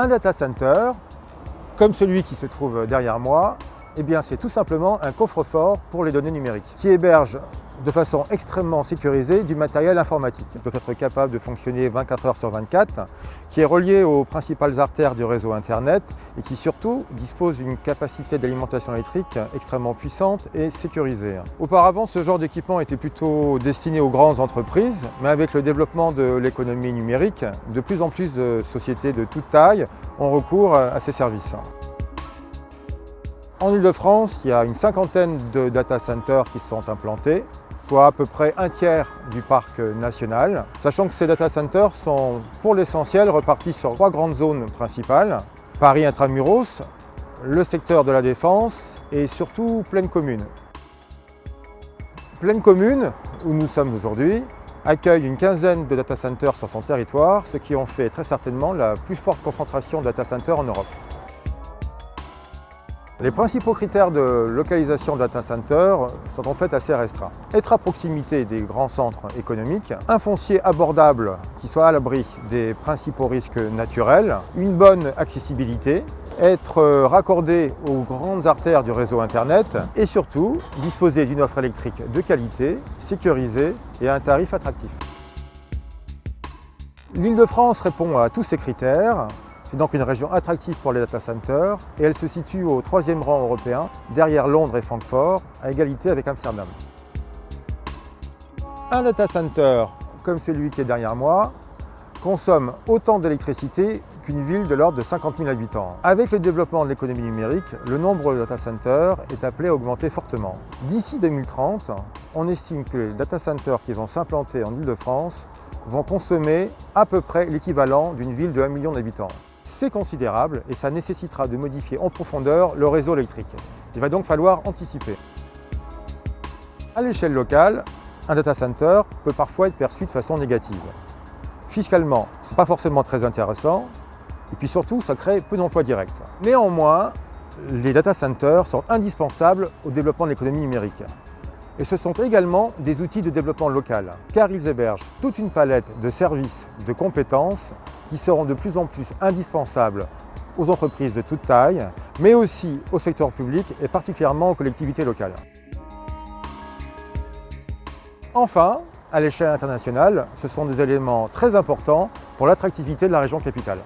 Un data center, comme celui qui se trouve derrière moi, eh c'est tout simplement un coffre-fort pour les données numériques qui héberge de façon extrêmement sécurisée du matériel informatique. Il doit être capable de fonctionner 24 heures sur 24, qui est relié aux principales artères du réseau Internet et qui surtout dispose d'une capacité d'alimentation électrique extrêmement puissante et sécurisée. Auparavant, ce genre d'équipement était plutôt destiné aux grandes entreprises, mais avec le développement de l'économie numérique, de plus en plus de sociétés de toute taille ont recours à ces services. En Ile-de-France, il y a une cinquantaine de data centers qui sont implantés soit à peu près un tiers du parc national, sachant que ces data centers sont pour l'essentiel repartis sur trois grandes zones principales, Paris intramuros, le secteur de la défense et surtout Pleine Commune. Pleine Commune, où nous sommes aujourd'hui, accueille une quinzaine de data centers sur son territoire, ce qui en fait très certainement la plus forte concentration de data centers en Europe. Les principaux critères de localisation de data center sont en fait assez restreints. Être à proximité des grands centres économiques, un foncier abordable qui soit à l'abri des principaux risques naturels, une bonne accessibilité, être raccordé aux grandes artères du réseau Internet et surtout disposer d'une offre électrique de qualité, sécurisée et à un tarif attractif. L'Île-de-France répond à tous ces critères c'est donc une région attractive pour les data centers et elle se situe au troisième rang européen, derrière Londres et Francfort, à égalité avec Amsterdam. Un data center comme celui qui est derrière moi consomme autant d'électricité qu'une ville de l'ordre de 50 000 habitants. Avec le développement de l'économie numérique, le nombre de data centers est appelé à augmenter fortement. D'ici 2030, on estime que les data centers qui vont s'implanter en Ile-de-France vont consommer à peu près l'équivalent d'une ville de 1 million d'habitants c'est considérable et ça nécessitera de modifier en profondeur le réseau électrique. Il va donc falloir anticiper. À l'échelle locale, un data center peut parfois être perçu de façon négative. Fiscalement, ce n'est pas forcément très intéressant, et puis surtout, ça crée peu d'emplois directs. Néanmoins, les data centers sont indispensables au développement de l'économie numérique. Et ce sont également des outils de développement local, car ils hébergent toute une palette de services, de compétences qui seront de plus en plus indispensables aux entreprises de toute taille, mais aussi au secteur public et particulièrement aux collectivités locales. Enfin, à l'échelle internationale, ce sont des éléments très importants pour l'attractivité de la région capitale.